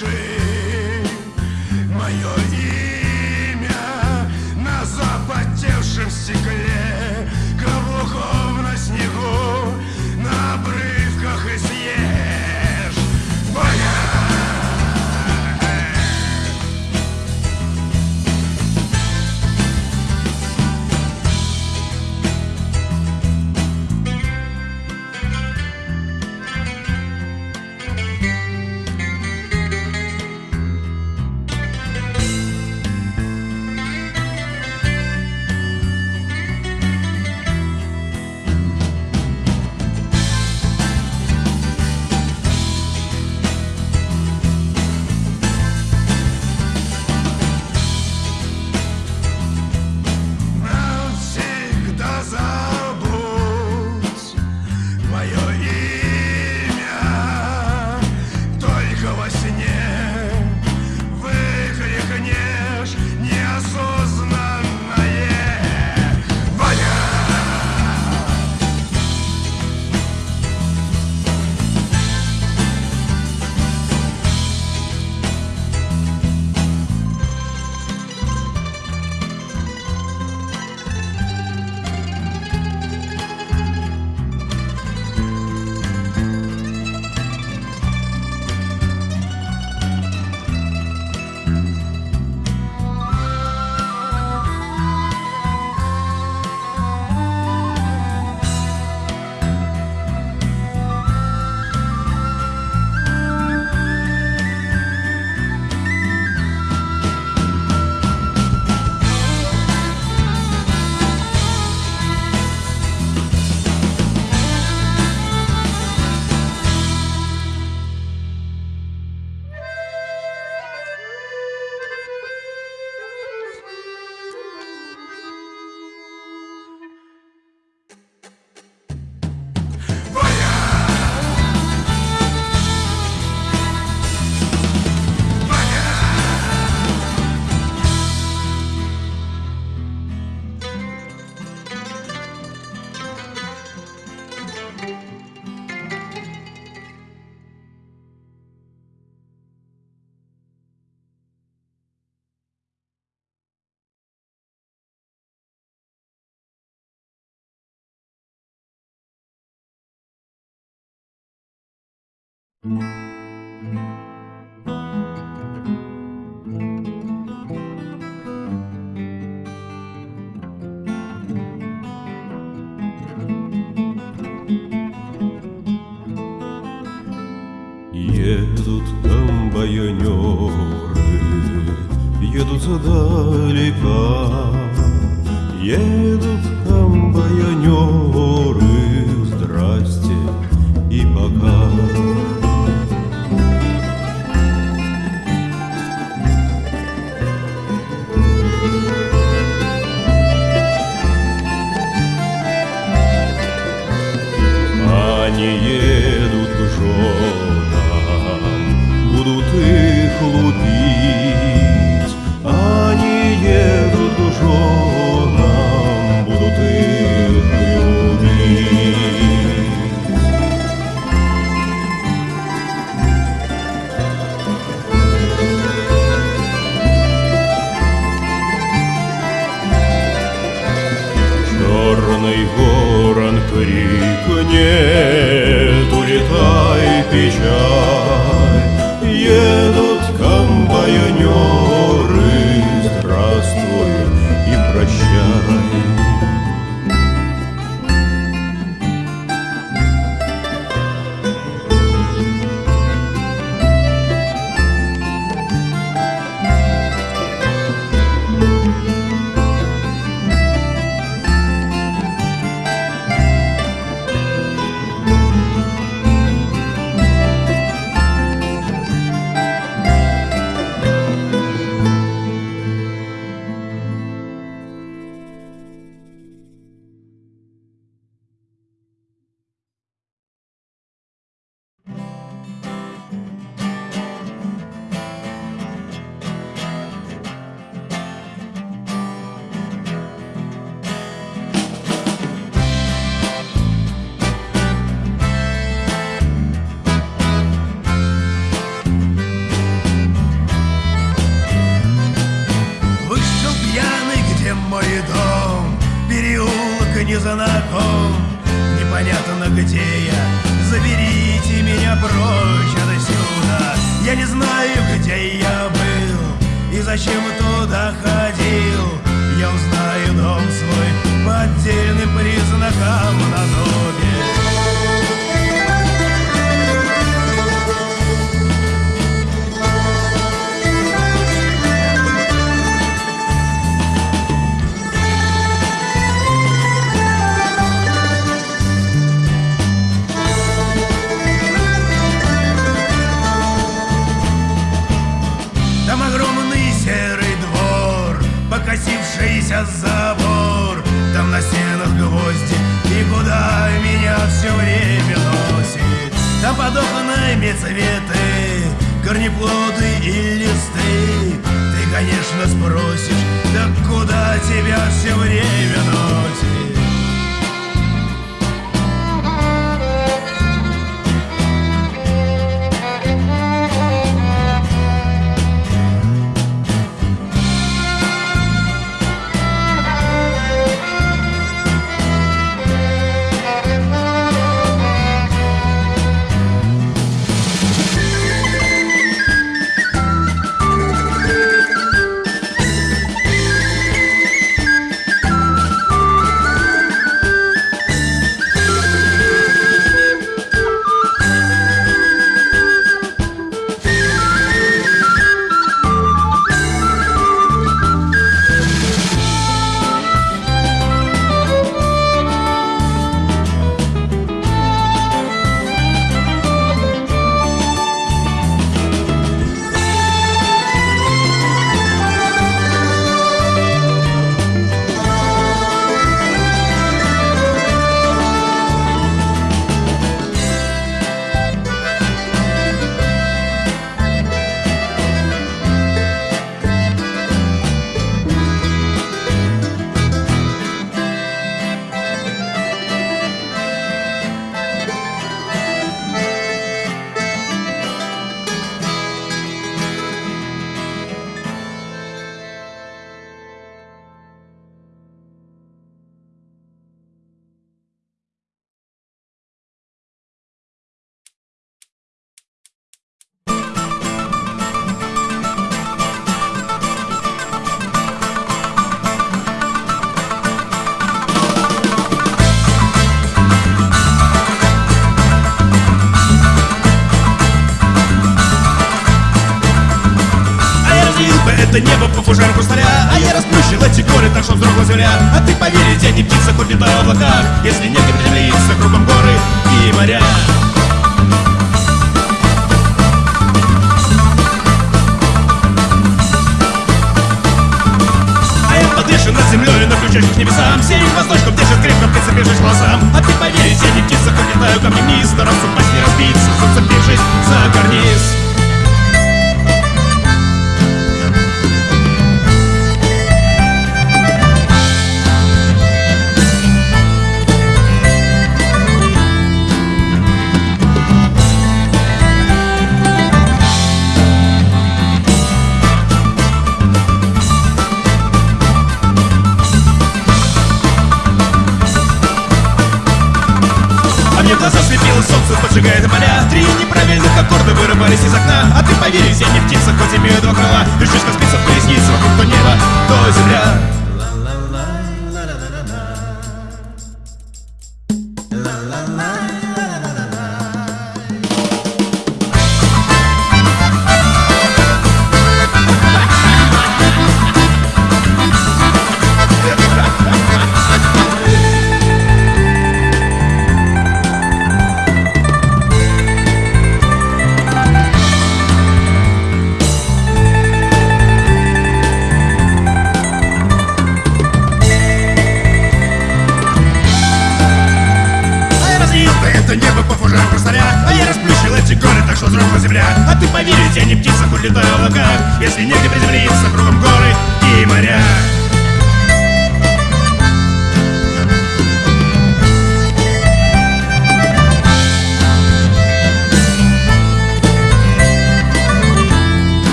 Запиши мое имя на запотевшем стекле. Едут комбайонеры, едут задалека, Едут знаю, как министр, особо не разбиться, зацепившись за карниз. Я не птица, хоть имею два крыла Держусь как спица в колеснице Вокруг то небо, то земля.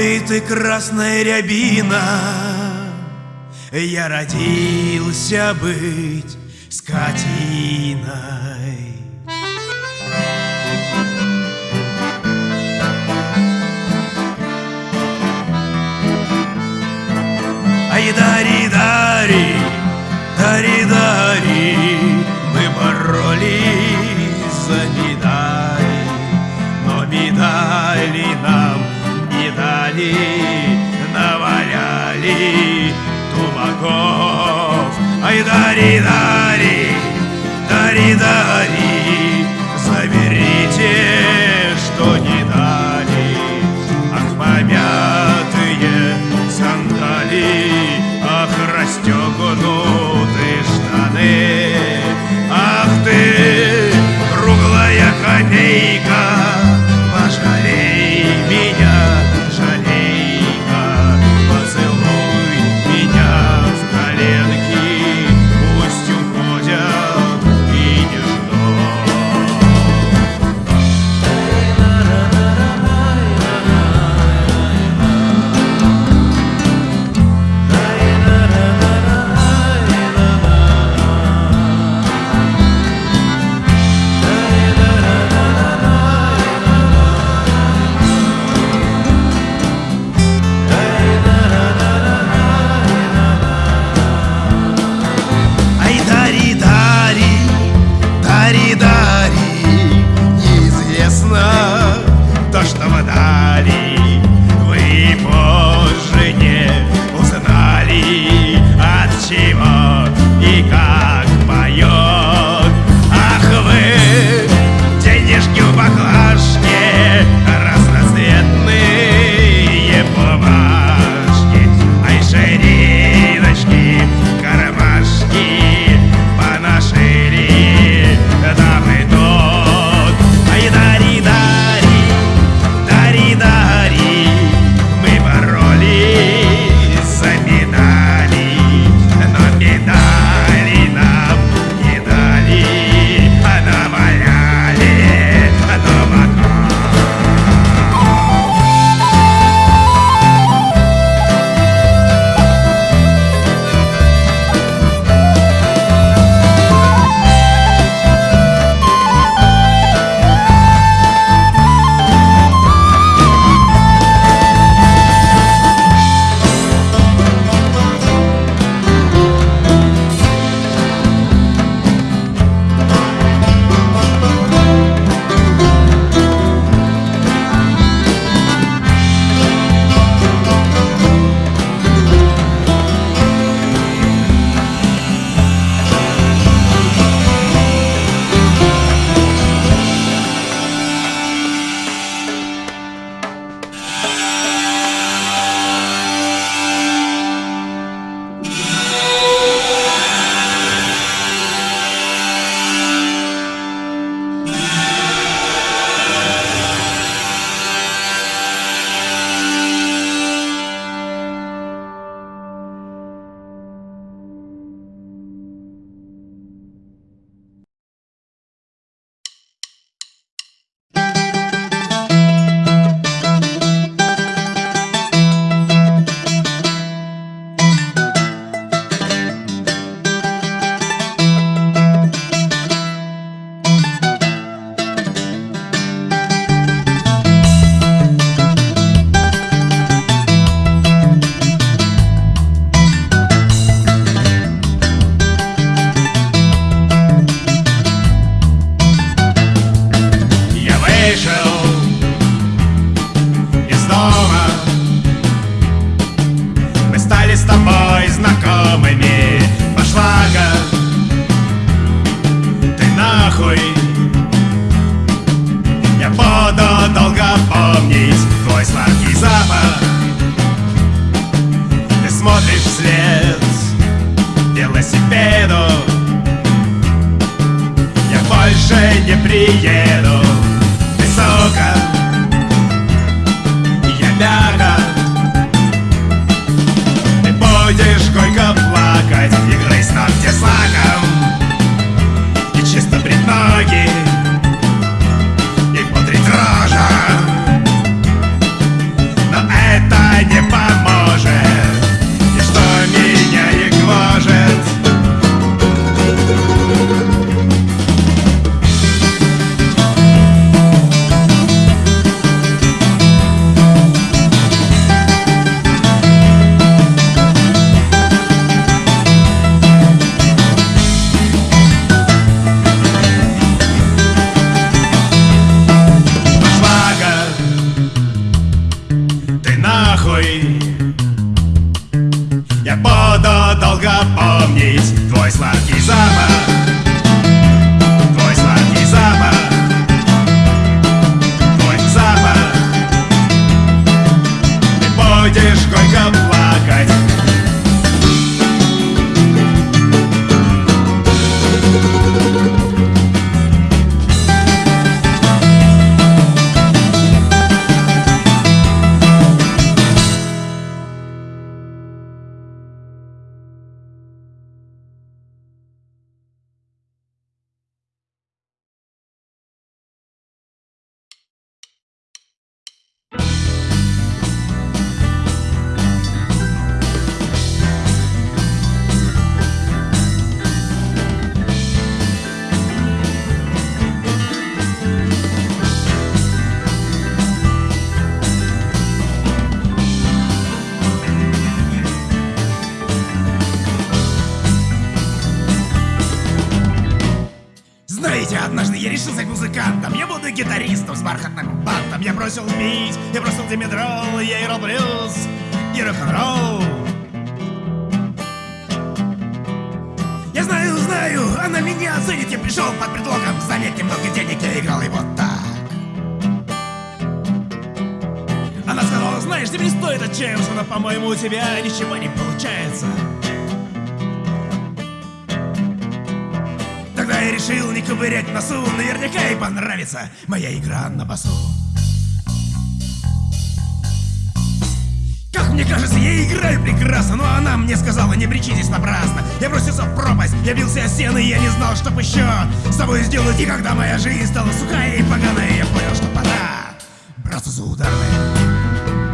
Ой, ты красная рябина, я родился быть скотиной. Ай, дари, дари, дари, дари, мы боролись за недостаток. накатали, наваляли тумаков. Ай, дари, дари, дари, дари, заберите, что не дали. Ах, помятые сандали, ах, расстегнутые штаны. Велосипеду Я больше не приеду. Ты сука Я бяга Ты будешь горько плакать И грызть ногти с лаком И чисто брить ноги долго помнить Твой сладкий запах решил музыкантом. Я буду гитаристом с бархатным бантом. Я бросил пить, я бросил димедрол Я играл блюз и рок-н-ролл. Я знаю, знаю, она меня оценит Я пришел под предлогом занять немного денег Я играл и вот так. Она сказала, знаешь, тебе не стоит отчаиваться Но, по-моему, у тебя ничего не получается Тогда я решил не ковырять носу. Наверняка ей понравится моя игра на басу. Как мне кажется, я играю прекрасно Но она мне сказала, не бричитесь напрасно. Я бросился в пропасть, я бился о стены Я не знал, что б еще с тобой сделать. И когда моя жизнь стала сухая и поганая Я понял, что пора браться за ударные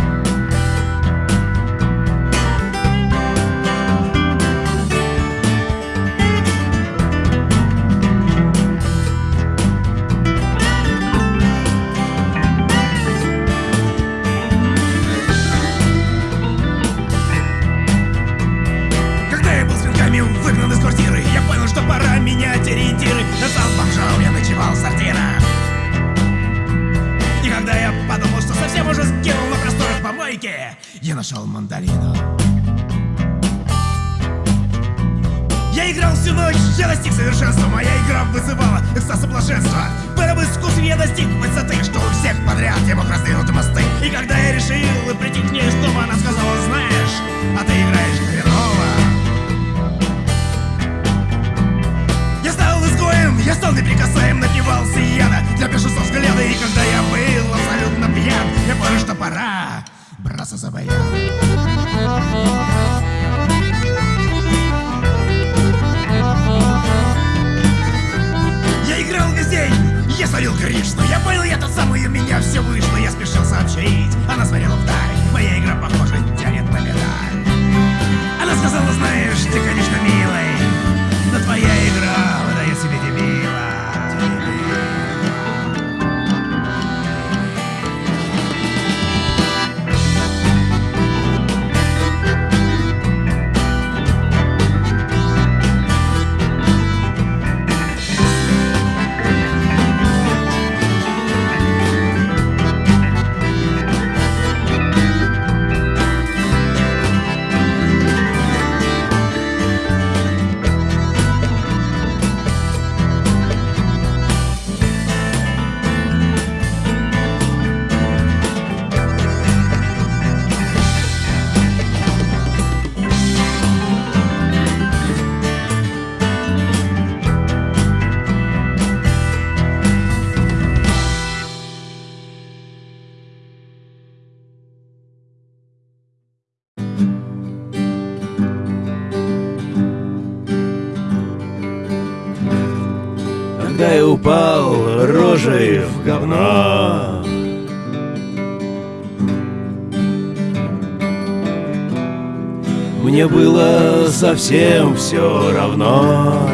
неприкасаем напивался яда Для бешенства взгляда И когда я был абсолютно пьян Я понял, что пора браться за боя. Я играл весь день, я словил но Я понял, я тот самый, у меня все вышло. Я спешил сообщить, она смотрела вдаль. Моя игра, похоже, тянет на Она сказала, знаешь, ты, конечно, милая совсем все равно.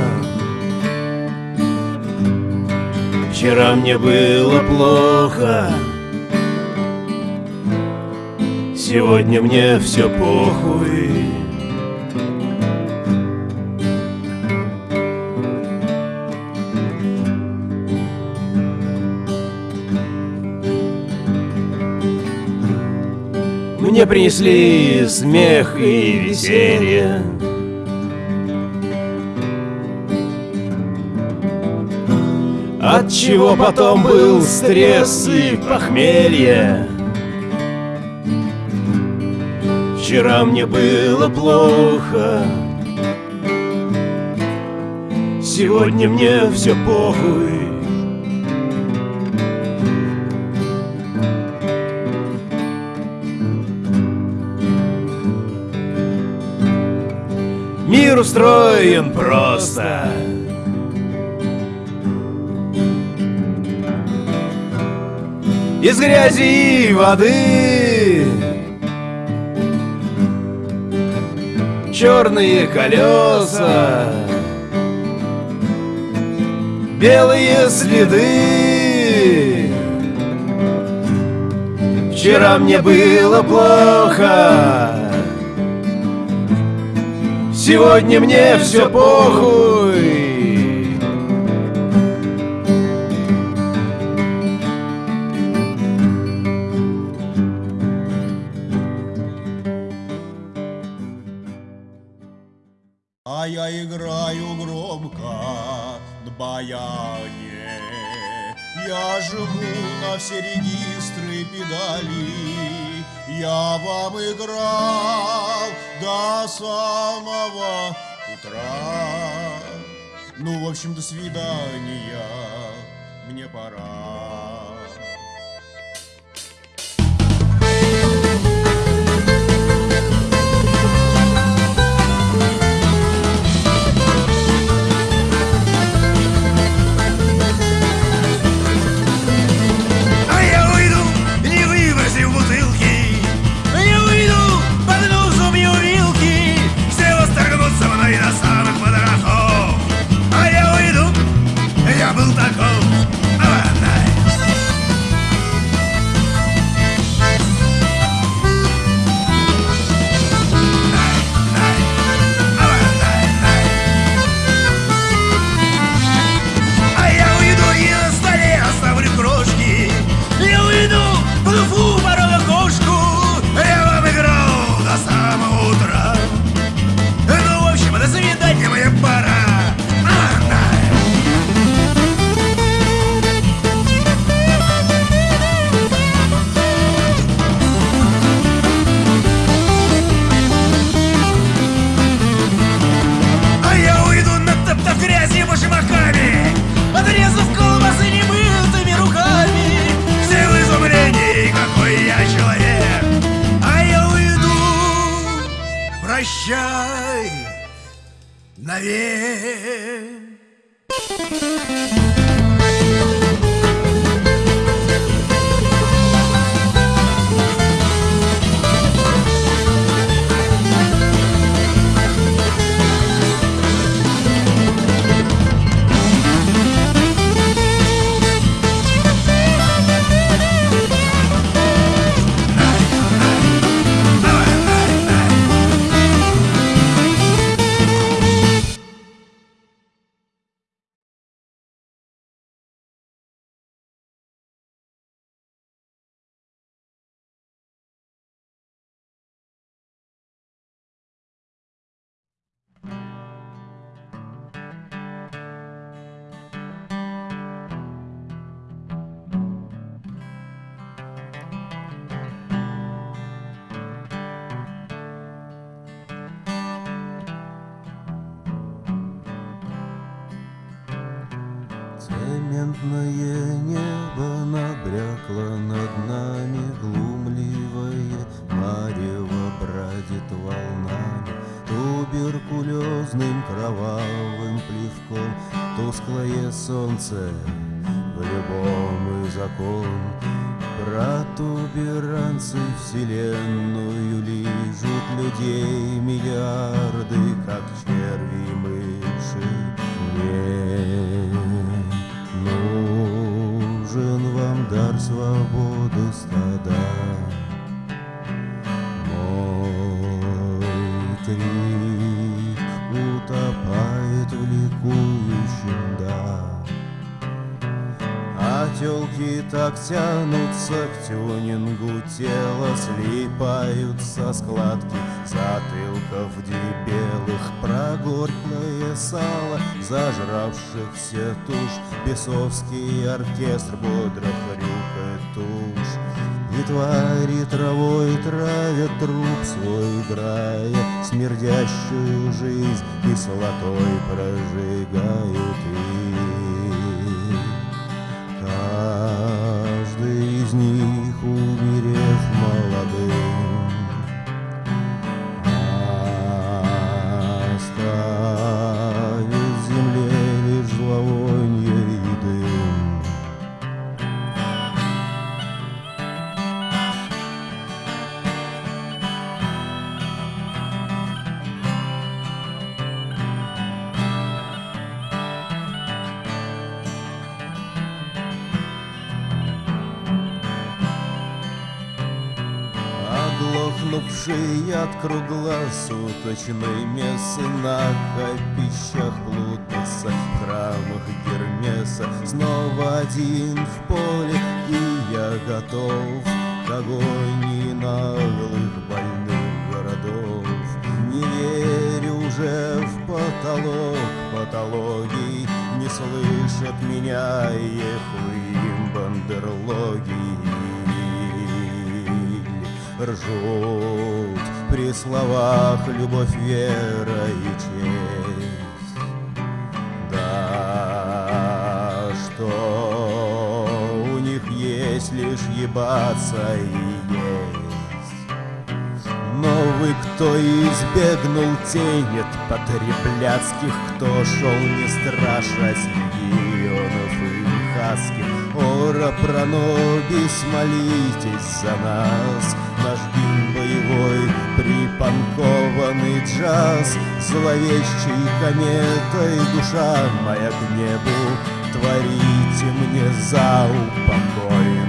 Вчера мне было плохо, сегодня мне все похуй. Мне принесли смех и веселье. Чего потом был стресс и похмелье. Вчера мне было плохо, сегодня мне все похуй. Мир устроен просто. Из грязи и воды. Черные колеса Белые следы. Вчера мне было плохо Сегодня мне все похуй на баяне Я живу на все регистры педали Я вам играл до самого утра. Ну, в общем, до свидания, мне пора Цементное небо набрякло над нами Глумливое марево бродит волнами. Туберкулезным кровавым плевком Тусклое солнце в любом и закон Протуберанцы вселенную лижут людей Миллиарды, как черви мыши дар свободы стада. Мой крик утопает в ликующем да. А телки так тянутся к тюнингу тела Слипаются складки затылков дебелых Прогорклое сало зажравшихся туш Бесовский оркестр бодро хрюкает туш И твари травой травят труп свой драя Смердящую жизнь кислотой прожигают и круглосуточной мессы На копищах Плутоса, в храмах Гермеса. Снова один в поле, и я готов К агонии наглых больных городов. Не верю уже в потолок патологий Не слышат меня ехуим бандерлоги Ржут при словах любовь, вера и честь. Да, что у них есть лишь ебаться и есть. Но вы, кто избегнул тень от потребляцких, Кто шел не страшась легионов и хаски, Ора пронобис, молитесь за нас, Наш боевой, припанкованный джаз, Зловещей кометой душа моя к небу, Творите мне за упокойный